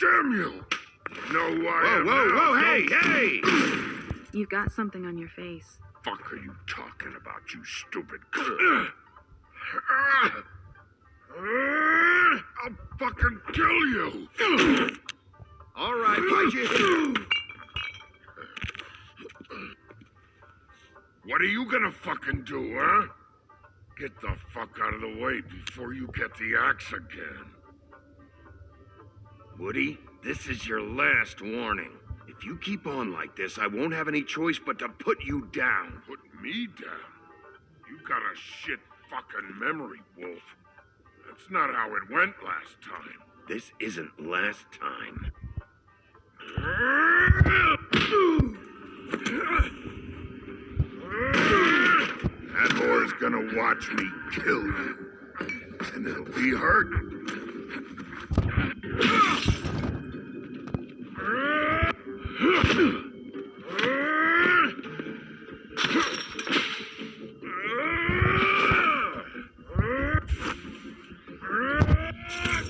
damn you! You know who I Whoa, am whoa, whoa, hey, hey! You've got something on your face. fuck are you talking about, you stupid c- I'll fucking kill you! All right, bite your. What are you gonna fucking do, huh? Get the fuck out of the way before you get the axe again. Woody, this is your last warning. If you keep on like this, I won't have any choice but to put you down. Put me down? You got a shit fucking memory, Wolf. That's not how it went last time. This isn't last time. That whore's gonna watch me kill you. And it'll be hurt. Fucking glutton for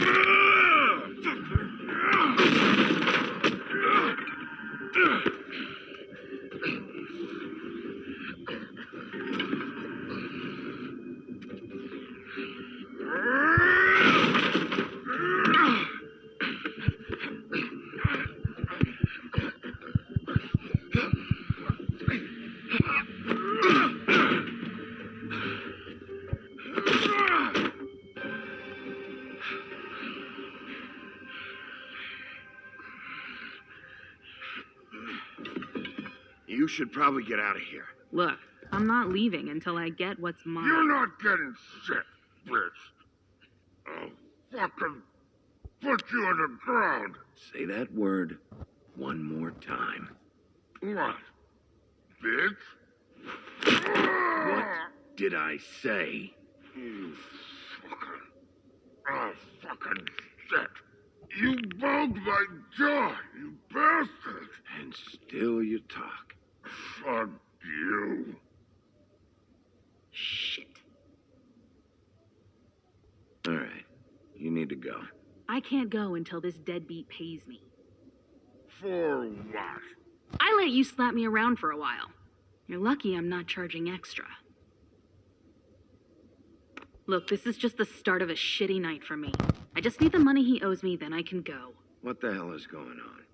Back off, asshole. You should probably get out of here. Look, I'm not leaving until I get what's mine. You're not getting shit, bitch. I'll fucking put you on the ground. Say that word one more time. What? Bitch? What did I say? You fucking. Oh, fucking shit. You bugged my jaw, you bastard. And still you talk. Fuck you. Shit. All right. You need to go. I can't go until this deadbeat pays me. For what? I let you slap me around for a while. You're lucky I'm not charging extra. Look, this is just the start of a shitty night for me. I just need the money he owes me, then I can go. What the hell is going on?